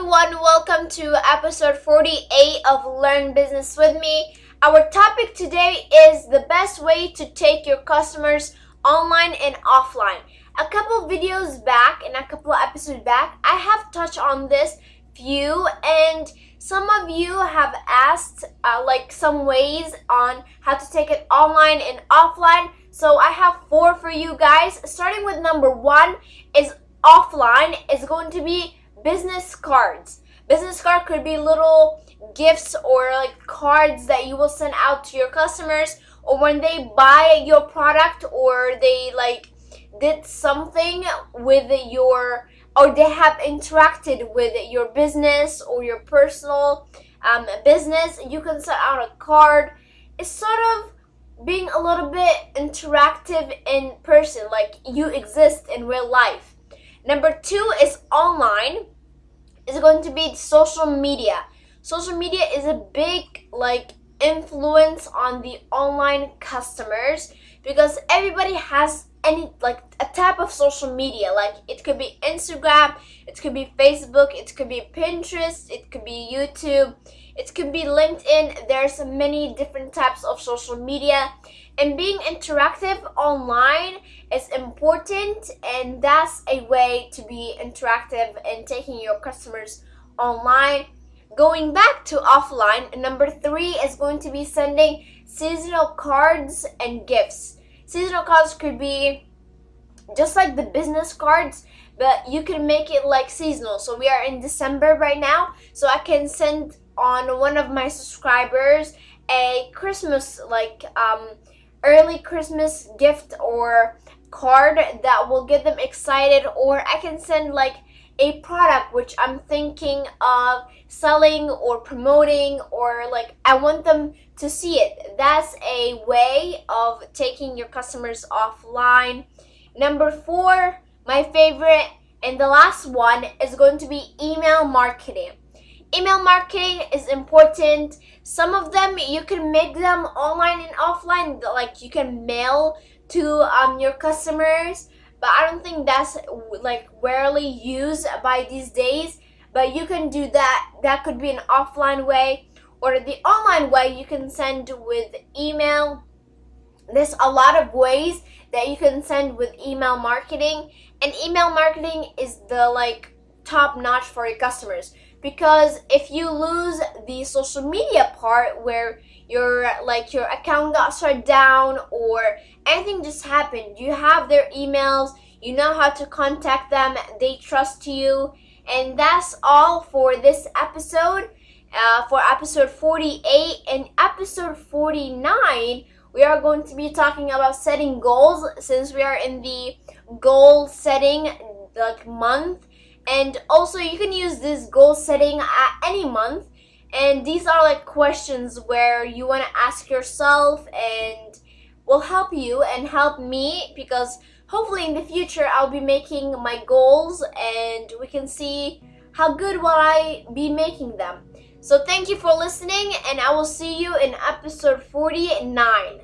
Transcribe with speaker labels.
Speaker 1: everyone, welcome to episode 48 of Learn Business with me. Our topic today is the best way to take your customers online and offline. A couple videos back and a couple episodes back, I have touched on this few and some of you have asked uh, like some ways on how to take it online and offline. So I have four for you guys. Starting with number one is offline is going to be business cards. Business card could be little gifts or like cards that you will send out to your customers or when they buy your product or they like did something with your or they have interacted with your business or your personal um, business you can send out a card it's sort of being a little bit interactive in person like you exist in real life number two is online is going to be social media. Social media is a big like influence on the online customers because everybody has any like a type of social media. Like it could be instagram it could be facebook it could be pinterest it could be youtube it could be linkedin. There's many different types of social media. And being interactive online is important and that's a way to be interactive and taking your customers online. Going back to offline number three is going to be sending seasonal cards and gifts seasonal cards could be just like the business cards but you can make it like seasonal. So we are in december right now so i can send on one of my subscribers a christmas like um early Christmas gift or card that will get them excited or I can send like a product which I'm thinking of selling or promoting or like I want them to see it. That's a way of taking your customers offline. Number four, my favorite and the last one is going to be email marketing. Email marketing is important. Some of them you can make them online and offline, like you can mail to um, your customers, but I don't think that's like rarely used by these days. But you can do that. That could be an offline way or the online way you can send with email. There's a lot of ways that you can send with email marketing and email marketing is the like top notch for your customers because if you lose the social media part where your like your account got shut down or anything just happened you have their emails you know how to contact them they trust you. And that's all for this episode uh, for episode 48 and episode 49 we are going to be talking about setting goals since we are in the goal setting like month and also you can use this goal setting at any month and these are like questions where you want to ask yourself and will help you and help me because hopefully in the future I'll be making my goals and we can see how good will I be making them. So thank you for listening and I will see you in episode 49.